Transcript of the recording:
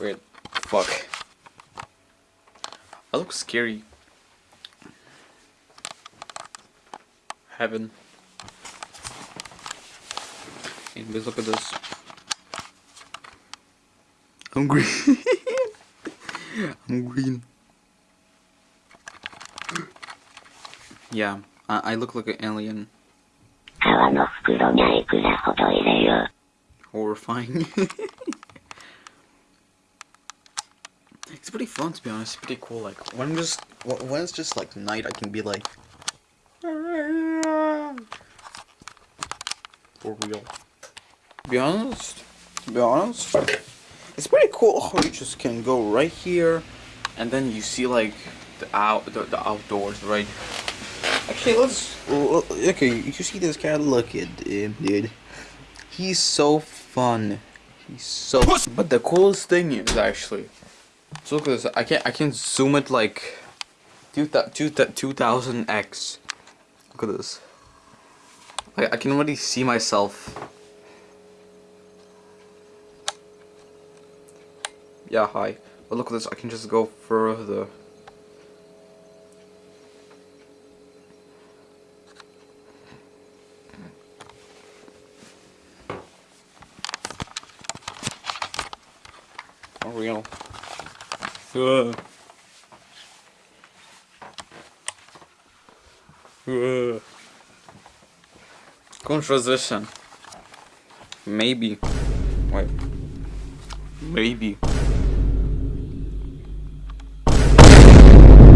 Weird. Fuck. I look scary. Heaven. Anyways, look at this. I'm green. I'm green. Yeah, I, I look like an alien. Horrifying. it's pretty fun to be honest. It's pretty cool. Like when I'm just when it's just like night, I can be like. For real. To be honest, to be honest, it's pretty cool how you just can go right here, and then you see like the out the, the outdoors, right? Actually, let's. l- l- Okay, you see this cat? Look at him, dude. He's so fun. He's so. But the coolest thing is actually. So look at this. I can I can zoom it like. Two two two thousand x. Look at this. Like I can already see myself. Yeah, hi. But look at this. I can just go further. For Ugh. Ugh. Contradiction. Maybe. Wait. Maybe.